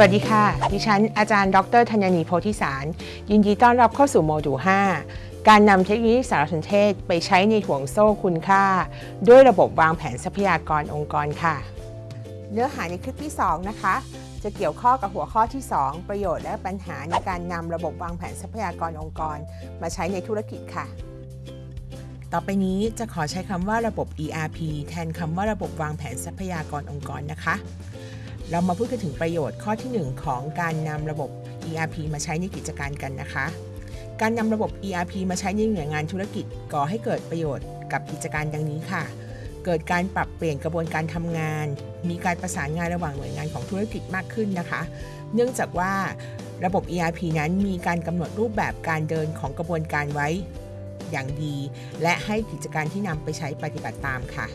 สวัสดีค่ะ ดิฉันอาจารย์ ดรธัญนีโพธิสาร ยินดีต้อนรับเข้าสู่โมดูล 5 การนำเทคโนโลยีสารสนเทศไปใช้ในห่วงโซ่คุณค่า ด้วยระบบวางแผนทรัพยากรองค์กรค่ะ เนื้อหาในคลิปที่ 2 นะคะ จะเกี่ยวข้อกับหัวข้อที่ 2 ประโยชน์และปัญหาในการนำระบบวางแผนทรัพยากรองค์กร มาใช้ในธุรกิจค่ะ ต่อไปนี้จะขอใช้คำว่าระบบ ERP แทนคำว่าระบบวางแผนทรัพยากรองค์กรนะคะ เรามาพูดกันถึงประโยชน์ข้อที่ 1 ของการนำระบบ ERP มาใช้ในกิจการกันนะคะ การนำระบบ ERP มาใช้ในหน่วยงานธุรกิจก่อให้เกิดประโยชน์กับกิจการดังนี้ค่ะ เกิดการปรับเปลี่ยนกระบวนการทำงาน มีการประสานงานระหว่างหน่วยงานของธุรกิจมากขึ้นนะคะ เนื่องจากว่าระบบ ERP นั้นมีการกำหนดรูปแบบการเดินของกระบวนการไว้อย่างดี และให้กิจการที่นำไปใช้ปฏิบัติตามค่ะ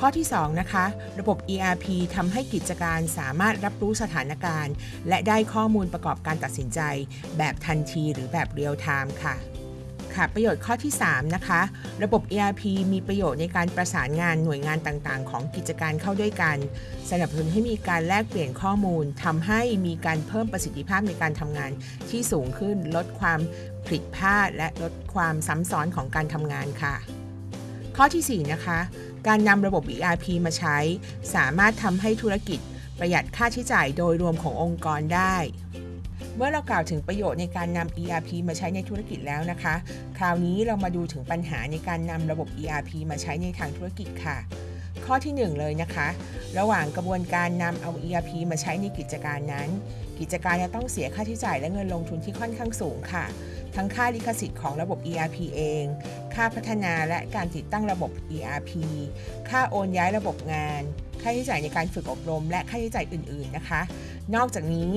ข้อที่ 2 นะคะ ระบบ ERP ทำให้กิจการสามารถรับรู้สถานการณ์ และได้ข้อมูลประกอบการตัดสินใจ แบบทันทีหรือแบบเรียลไทม์ค่ะค่ะประโยชน์ข้อที่ 3 นะคะ ระบบ ERP มีประโยชน์ในการประสานงานหน่วยงานต่างๆ ของกิจการเข้าด้วยกัน สนับสนุนให้มีการแลกเปลี่ยนข้อมูลทำให้มีการเพิ่มประสิทธิภาพในการทำงานที่สูงขึ้น ลดความผิดพลาด และลดความซ้ำซ้อนของการทำงานค่ะ ข้อทีสี่4 นะคะ การนำระบบ ERP มาใช้ สามารถทำให้ธุรกิจประหยัดค่าใช้จ่ายโดยรวมขององค์กรได้ เมื่อเรากล่าวถึงประโยชน์ในการนำ ERP มาใช้ในธุรกิจแล้วนะคะ คราวนี้เรามาดูถึงปัญหาในการนำระบบ ERP มาใช้ในทางธุรกิจค่ะ ข้อที่ 1 เลยนะคะ ระหว่างกระบวนการนำเอา ERP มาใช้ในกิจการนั้น กิจการจะต้องเสียค่าใช้จ่ายและเงินลงทุนที่ค่อนข้างสูงค่ะ ทั้งค่าลิขสิทธิ์ของระบบ ERP เอง ค่าพัฒนาและการติดตั้งระบบ ERP ค่าโอนย้ายระบบงาน ค่าใช้จ่ายในการฝึกอบรม และค่าใช้จ่ายอื่น ๆ นะคะ นอกจากนี้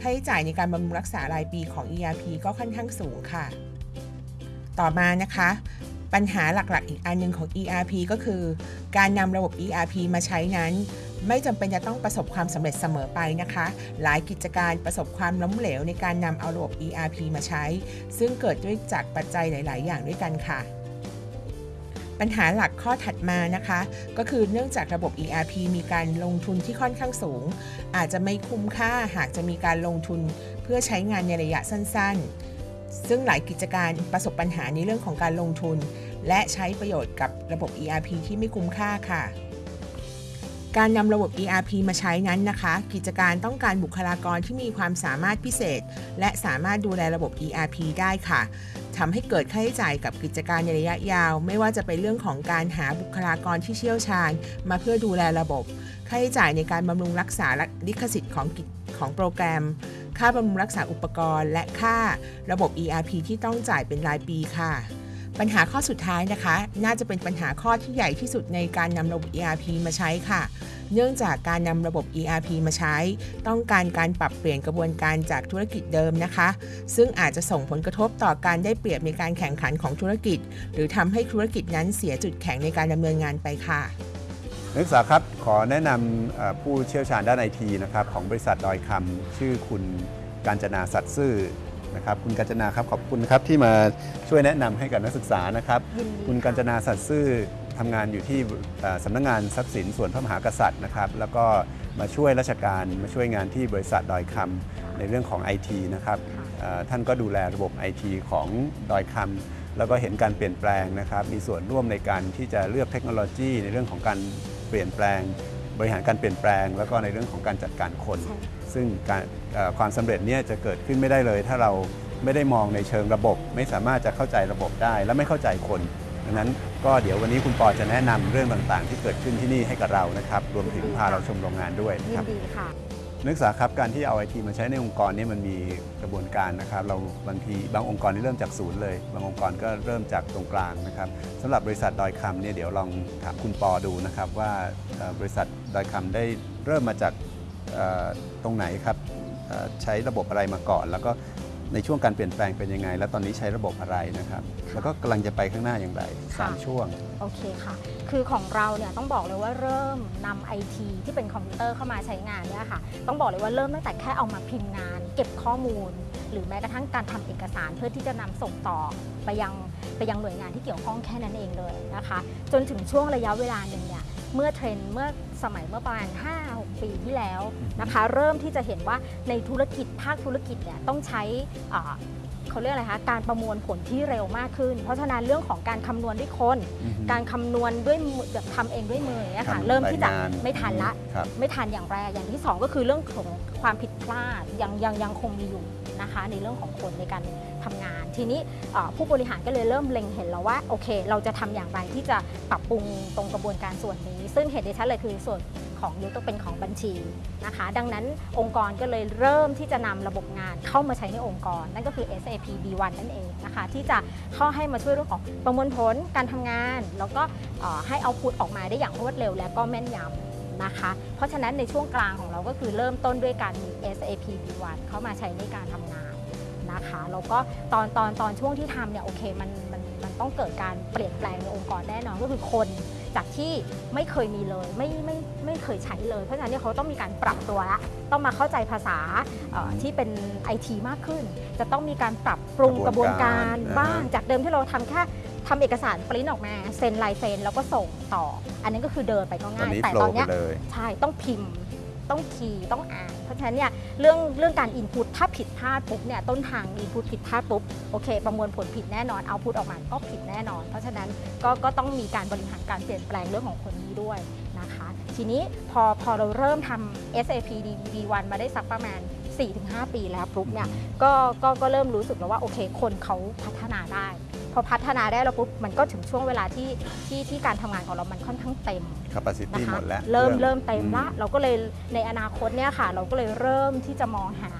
ค่าใช้จ่ายในการบำรุงรักษารายปีของ ERP ก็ค่อนข้างสูงค่ะ ต่อมานะคะ ปัญหาหลัก ๆ อีกอันหนึงของ ERP ก็คือ การนำระบบ ERP มาใช้นั้น ไม่จำเป็นจะต้องประสบความสำเร็จเสมอไปนะคะ หลายกิจการประสบความล้มเหลวในการนำเอาระบบ ERP มาใช้ ซึ่งเกิดด้วยจากปัจจัยหลาย ๆ อย่างด้วยกันค่ะ ปัญหาหลักข้อถัดมานะคะ ก็คือเนื่องจากระบบ ERP มีการลงทุนที่ค่อนข้างสูง อาจจะไม่คุ้มค่าหากจะมีการลงทุนเพื่อใช้งานในระยะสั้น ๆ ซึ่งหลายกิจการประสบปัญหาในเรื่องของการลงทุน และใช้ประโยชน์กับระบบ ERP ที่ไม่คุ้มค่าค่ะ การนำระบบ ERP มาใช้นั้นนะคะ กิจการต้องการบุคลากรที่มีความสามารถพิเศษ และสามารถดูแลระบบ ERP ได้ค่ะทำให้เกิดค่าใช้จ่ายกับกิจการในระยะยาว ไม่ว่าจะเป็นเรื่องของการหาบุคลากรที่เชี่ยวชาญ มาเพื่อดูแลระบบ ค่าใช้จ่ายในการบำรุงรักษาและลิขสิทธิ์ของกิจของโปรแกรม ค่าบำรุงรักษาอุปกรณ์ และค่าระบบ ERP ที่ต้องจ่ายเป็นรายปีค่ะ ปัญหาข้อสุดท้ายนะคะ น่าจะเป็นปัญหาข้อที่ใหญ่ที่สุดในการนำระบบ ERP มาใช้ค่ะ เนื่องจากการนำระบบ ERP มาใช้ ต้องการการปรับเปลี่ยนกระบวนการจากธุรกิจเดิมนะคะ ซึ่งอาจจะส่งผลกระทบต่อการได้เปรียบในการแข่งขันของธุรกิจ หรือทำให้ธุรกิจนั้นเสียจุดแข็งในการดำเนินงานไปค่ะนักศึกษาครับขอแนะนำผู้เชี่ยวชาญด้านไอทีนะครับของบริษัทดอยคำชื่อคุณกาญจนาสัตย์ซื่อ นะครับคุณกาญจนาครับขอบคุณครับที่มาช่วยแนะนำให้กับนักศึกษานะครับยินดีคุณกาญจนาสัตย์ซื่อทำงานอยู่ที่เอ่อสำนักงานทรัพย์สินส่วนพระมหากษัตริย์นะครับ แล้วก็มาช่วยราชการมาช่วยงานที่บริษัทดอยคำในเรื่องของ IT นะครับเอ่อท่านก็ดูแลระบบ IT ของดอยคำแล้วก็เห็นการเปลี่ยนแปลงนะครับ มีส่วนร่วมในการที่จะเลือกเทคโนโลยีในเรื่องของการเปลี่ยนแปลง บริหารการเปลี่ยนแปลง แล้วก็ในเรื่องของการจัดการคนใช่ซึ่งการเอ่อความสำเร็จเนี่ยจะเกิดขึ้นไม่ได้เลย ถ้าเราไม่ได้มองในเชิงระบบ ไม่สามารถจะเข้าใจระบบได้ และไม่เข้าใจคนดังนั้นก็เดี๋ยววันนี้คุณปอจะแนะนำเรื่องต่างๆ ที่เกิดขึ้นที่นี่ให้กับเรานะครับ รวมถึงพาเราชมโรงงานด้วยนะยิคนรับดีค่ะ นักศึกษาครับการที่เอาไอทีมาใช้ในองค์กรนี่มันมีกระบวนการนะครับ เราบางทีบางองค์กรนี่เริ่มจากศูนย์เลย บางองค์กรก็เริ่มจากตรงกลางนะครับสำหรับบริษัทดอยคำเนี่ยเดี๋ยวลองถามคุณปอดูนะครับว่าบริษัทดอยคำได้เริ่มมาจากตรงไหนครับใช้ระบบอะไรมาก่อน แล้วก็ ในช่วงการเปลี่ยนแปลงเป็นยังไง แล้วตอนนี้ใช้ระบบอะไรนะครับ แล้วก็กำลังจะไปข้างหน้าอย่างไรสามค่ะช่วง โอเคค่ะ คือของเราเนี่ยต้องบอกเลยว่าเริ่มนำไอทีที่เป็นคอมพิวเตอร์เข้ามาใช้งานเนี่ยค่ะ ต้องบอกเลยว่าเริ่มตั้งแต่แค่เอามาพิมพ์งาน เก็บข้อมูล หรือแม้กระทั่งการทำเอกสารเพื่อที่จะนำส่งต่อไปยังไปยังหน่วยงานที่เกี่ยวข้องแค่นั้นเองเลยนะคะ จนถึงช่วงระยะเวลาหนึ่งเนี่ย เมื่อเทรนด์เมื่อสมัยเมื่อประมาณ 5 6 2ปีที่แล้วนะคะ เริ่มที่จะเห็นว่าในธุรกิจภาคธุรกิจเนี่ยต้องใช้อ่าเขาเรียกอะไรคะการประมวลผลที่เร็วมากขึ้น เพราะฉะนั้นเรื่องของการคำนวณด้วยคนอือฮึการคำนวณด้วยมือแบบทำเองด้วยมืออย่างเงี้ยค่ะทำเริ่มที่จะรายงานไม่ทันละครับไม่ทันอย่างแรกอย่างที่ 2 ก็คือเรื่องของความผิดพลาดยังยังยังคงมีอยู่ นะคะในเรื่องของคนในการทำงาน ทีนี้ผู้บริหารก็เลยเริ่มเล็งเห็นแล้วว่าโอเค เราจะทำอย่างไรที่จะปรับปรุงตรงกระบวนการส่วนนี้ ซึ่งเห็นได้ชัดเลยคือส่วนของยกตัวเป็นของบัญชีนะคะ ดังนั้นองค์กรก็เลยเริ่มที่จะนำระบบงานเข้ามาใช้ในองค์กร นั่นก็คือ SAP B1 นั่นเองนะคะ ที่จะเข้าให้มาช่วยเรื่องของประมวลผลการทำงาน แล้วก็ให้เอาพุตออกมาได้อย่างรวดเร็วและก็แม่นยำ นะคะ เพราะฉะนั้นในช่วงกลางของเราก็คือเริ่มต้นด้วยการมี SAP B1 เข้ามาใช้ในการทำงานนะคะแล้วก็ตอนตอนตอนช่วงที่ทำเนี่ยโอเคมันมันมันต้องเกิดการเปลี่ยนแปลงในองค์กรแน่นอนก็คือคนจากที่ไม่เคยมีเลยไม่ไม่ไม่เคยใช้เลย เพราะฉะนั้นเนี่ยเขาต้องมีการปรับตัวละต้องมาเข้าใจภาษาเอ่อที่เป็น IT มากขึ้น จะต้องมีการปรับปรุงกกระระบบววนนกาการรบ้างอ่าฮะจากเดิมที่เราทำแค่ ทำเอกสารปริ้นออกมาเซ็นลายเซ็นแล้วก็ส่งต่อ อันนี้ก็คือเดินไปก็ตอนง่ายนี้แต่โฟลตอนว์เนี้ยไปเลยใช่ต้องพิมพ์ต้องคีย์ต้องอ่าน เพราะฉะนั้นเนี่ยเรื่องเรื่องการอินพุตถ้าผิดพลาดปุ๊บเนี่ยต้นทางอินพุตผิดพลาดปุ๊บโอเค ประมวลผลผิดแน่นอนเอาพุตออกมาก็ผิดแน่นอน เพราะฉะนั้นก็ก็ต้องมีการบริหารการเปลี่ยนแปลงเรื่องของคนนี้ด้วยนะคะ ทีนี้พอพอเราเริ่มทำ SAP DB1 มาได้สักประมาณ 4-5 ปีแล้วปุ๊บเนี่ยก็ก็ก็เริ่มรู้สึกแล้วว่าโอเค คนเขาพัฒนาได้ พอพัฒนาได้แล้วปุ๊บมันก็ถึงช่วงเวลาที่ที่ที่การทำงานของเรามันค่อนข้างเต็ม capacity นะคะหมดแล้ว เริ่มคองเริ่มเต็มละอืเราก็เลยในอนาคตเนี่ยค่ะ เราก็เลยเริ่มที่จะมองหา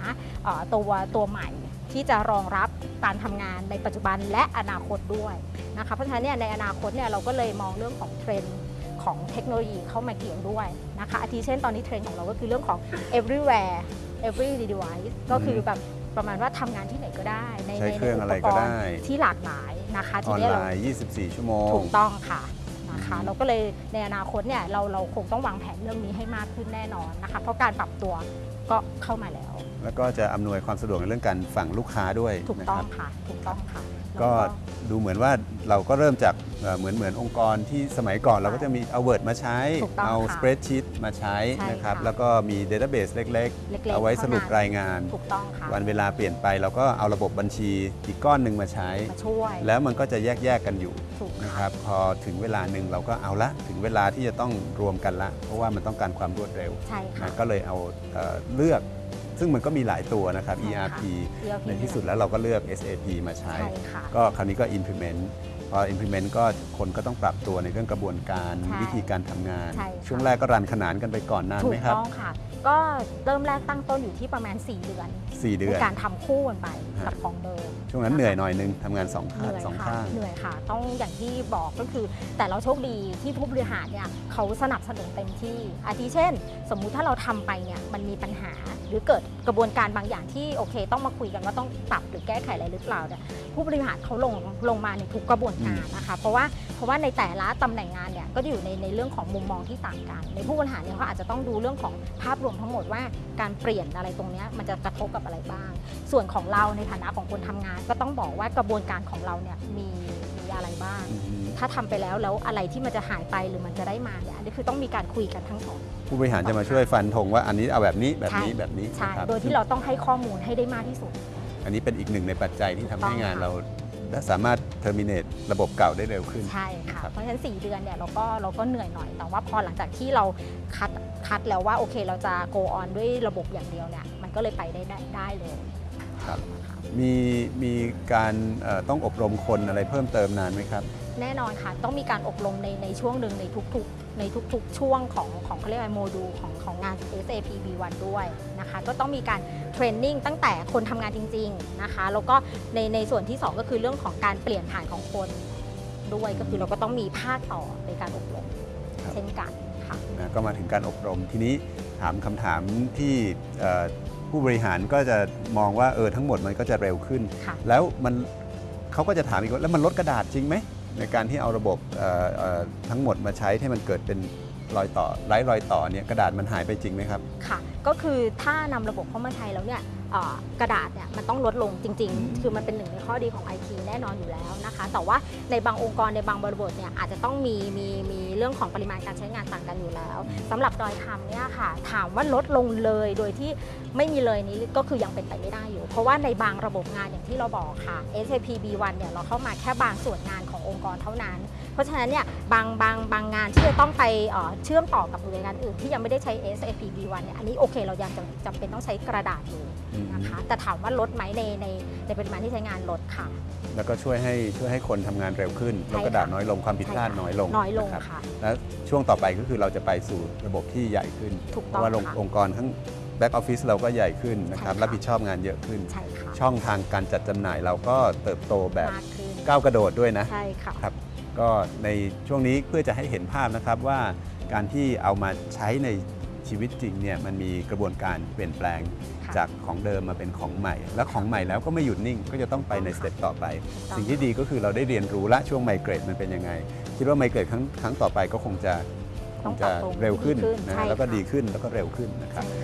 เอ่อตัวตัวใหม่ที่จะรองรับการทำงานในปัจจุบันและอนาคตด้วยนะคะเพราะฉะนั้นเนี่ยในอนาคตเนี่ยเราก็เลยมองเรื่องของเทรนด์ของเทคโนโลยีเข้ามาเกี่ยวด้วยนะคะอาทิเช่นตอนนี้เทรนด์ของเราก็คือเรื่องของ everywhere every device ก็คือแบบประมาณว่าทำงานที่ไหนก็ได้ ในใช้ในเครื่องในอะไรก็ได้ที่หลากหลาย นะคะอทีอนเนี้ยไลเราน์ 24 ชั่วโมง ถูกต้องค่ะนะคะอืมเราก็เลยในอนาคตเนี่ยเราเราคงต้องวางแผนเรื่องนี้ให้มากขึ้นแน่นอนนะคะ เพราะการปรับตัวก็เข้ามาแล้ว แล้วก็จะอำนวยความสะดวกในเรื่องการฝั่งลูกค้าด้วยถูกนะต้คองรับ ค่ะ ถูกต้องค่ะ ก็แล้วดูเหมือนว่าเราก็เริ่มจากเอ่อเหมือนเหมือนองค์กรที่สมัยก่อนเราก็จะมีเอา Word มาใช้ถูกต้องเอาค่ะ Spreadsheet มาใช้ใช่นะครับค่ะแล้วก็มี Database เล็กเล็กๆๆเอาไว้สรุปเท่นั้นรายงานถูกต้องค่ะวันเวลาเปลี่ยนไปเราก็เอาระบบบัญชีอีกก้อนหนึ่งมาใช้มาช่วยแล้วมันก็จะแยกแยกๆกันอยู่ถูกนะคค่ะรับพอถึงเวลาหนึ่งเราก็เอาละถึงเวลาที่จะต้องรวมกันละ เพราะว่ามันต้องการความรวดเร็วใช่ค่ะนะก็เลยเอาเอ่อเลือก ซึ่งมันก็มีหลายตัวนะครับใช่ค่ะ ERP ERP ในที่สุดแล้วเราก็เลือก SAP มาใช้ใช่ค่ะก็คราวนี้ก็ implement พอ implement ก็คนก็ต้องปรับตัวในเรื่องกระบวนการใช่วิธีการทำงาน ใช่ค่ะ ช่วงแรกก็รันขนานกันไปก่อนนานถูไหมกครับ ต้องค่ะ ก็เริ่มแรกตั้งต้นอยู่ที่ประมาณ 4 เดือน4 เดืในอนการทำคู่กันไปฮะ กับของเดิม ช่วงนั้นเหนื่อยหน่อยนึงทำงานสองเหข้างนื่อยสองค่ะข้าง เหนื่อยค่ะ ต้องอย่างที่บอกก็คือ แต่เราโชคดีที่ผู้บริหารเนี่ยเขาสนับสนุนเต็มที่ อาทิเช่น สมมุติถ้าเราทำไปเนี่ยมันมีปัญหาหรือเกิดกระบวนการบางอย่างที่โอเค ต้องมาคุยกันว่าต้องปรับหรือแก้ไขอะไรหรือเปล่าเนี่ยผู้บริหารเขาลงลงมาในทุกกระบวนการนะคะ เพราะว่าเพราะว่าในแต่ละตำแหน่งงานเนี่ยก็จะอยู่ในในเรื่องของมุมมองที่ต่างกัน ในผู้บริหารเนี่ยเขาอาจจะต้องดูเรื่องของภาพรวมทั้งหมดว่าการเปลี่ยนอะไรตรงเนี้ยมันจะกระทบกับอะไรบ้าง ส่วนของเราในฐานะของคนทำงาน ก็ต้องบอกว่ากระบวนการของเราเนี่ยมีมีอะไรบ้างอืมถ้าทำไปแล้วแล้วอะไรที่มันจะหายไปหรือมันจะได้มาเนี่ยอันนี้คือต้องมีการคุยกันทั้งสองผู้บริหารจะมาช่วยฟันธงว่าอันนี้เอาแบบนี้แบบนี้ใช่แบบนี้ใช่นะครับโดยที่เราต้องให้ข้อมูลให้ได้มากที่สุด อันนี้เป็นอีกหนึ่งในปัจจัยที่ทำให้ถูกต้องงานค่ะเราสามารถ terminate ระบบเก่าได้เร็วขึ้น ใช่ค่ะครับเพราะฉะนั้น 4 เดือนเนี่ยเราก็เราก็เหนื่อยหน่อย แต่ว่าพอหลังจากที่เราคัดคัดแล้วว่าโอเคเราจะ go on ด้วยระบบอย่างเดียวเนี่ยมันก็เลยไปได้ได้ได้เลยครับนะคะมีมีการเอ่อต้องอบรมคนอะไรเพิ่มเติมนานไหมครับ แน่นอนค่ะ ต้องมีการอบรมในในช่วงหนึ่งในทุกๆ ในทุกๆ ช่วงของของเขาเรียกว่าโมดูลของของงาน SAP B1 ด้วย นะคะ ก็ต้องมีการเทรนนิ่งตั้งแต่คนทำงานจริง ๆนะคะ แล้วก็ในในส่วนที่ 2 ก็คือเรื่องของการเปลี่ยนผ่านของคนด้วย ก็คือเราก็ต้องมีภาคต่อในการอบรมครับ เช่นกันค่ะ นะก็มาถึงการอบรมทีนี้ถามคำถามที่เอ่อผู้บริหารก็จะมองว่าเออทั้งหมดมันก็จะเร็วขึ้น ค่ะ แล้วมันเขาก็จะถามอีกว่าแล้วมันลดกระดาษจริงไหมในการที่เอาระบบเอ่อเอ่อทั้งหมดมาใช้ให้มันเกิดเป็น รอยต่อไร้รอยต่อเนี่ยกระดาษมันหายไปจริงไหมครับ ค่ะ ก็คือถ้านำระบบเข้ามาใช้แล้วเนี่ย กระดาษเนี่ยมันต้องลดลงจริง ๆ คือมันเป็นหนึ่งในข้อดีของ IT แน่นอนอยู่แล้วนะคะ แต่ว่าในบางองค์กรในบางบริบทเนี่ยอาจจะต้องมีมีมีเรื่องของปริมาณการใช้งานต่างกันอยู่แล้วสำหรับดอยคำเนี่ยค่ะ ถามว่าลดลงเลยโดยที่ไม่มีเลยนี้ก็คือยังเป็นไปไม่ได้อยู่ เพราะว่าในบางระบบงานอย่างที่เราบอกค่ะ SAP B1 เนี่ยเราเข้ามาแค่บางส่วนงานขององค์กรเท่านั้น เพราะฉะนั้นเนี่ยบางบางบางงานที่จะต้องไปเอ่อเชื่อมต่อกับหน่วยงานอื่นที่ยังไม่ได้ใช้ SAP B1 เนี่ยอันนี้โอเคเรายังจำจำเป็นต้องใช้กระดาษอยู่ นะคะแต่ถามว่าลดไหมในในในปริมาณที่ใช้งานลดค่ะ แล้วก็ช่วยให้ช่วยให้คนทำงานเร็วขึ้นใช่แล้วกระดาษค่ะน้อยลงความผิดพลาดใช่ค่ะน้อยลงน้อยลงนะครับค่ะแล้วช่วงต่อไปก็คือเราจะไปสู่ระบบที่ใหญ่ขึ้น ถูกเพต้องราะว่าค่ะองค์กรทั้งแบ็กออฟฟิศเราก็ใหญ่ขึ้นนะครับใช่ค่ะ รับผิดชอบงานเยอะขึ้น ใช่ค่ะช่องทางการจัดจำหน่ายเราก็เติบโตแบบมากขึ้นก้าวกระโดดด้วยนะ ใช่ค่ะ ครับก็ในช่วงนี้เพื่อจะให้เห็นภาพนะครับว่าการที่เอามาใช้ใน ชีวิตจริงเนี่ยมันมีกระบวนการเปลี่ยนแปลงค่ะจากของเดิมมาเป็นของใหม่ และของใหม่แล้วก็ไม่หยุดนิ่งก็จะต้องไปในสเต็ปต่อไป ต้อง สิ่งที่ดีก็คือเราได้เรียนรู้ละช่วงไมเกรดมันเป็นยังไง คิดว่าไมเกรดครั้งครั้งต่อไปก็คงจะคต้องงปรัจะบปรุงเร็วขึ้นดีขึ้นนะใช่แล้วก็ค่ะดีขึ้นแล้วก็เร็วขึ้นนะครับ ใช่ค่ะ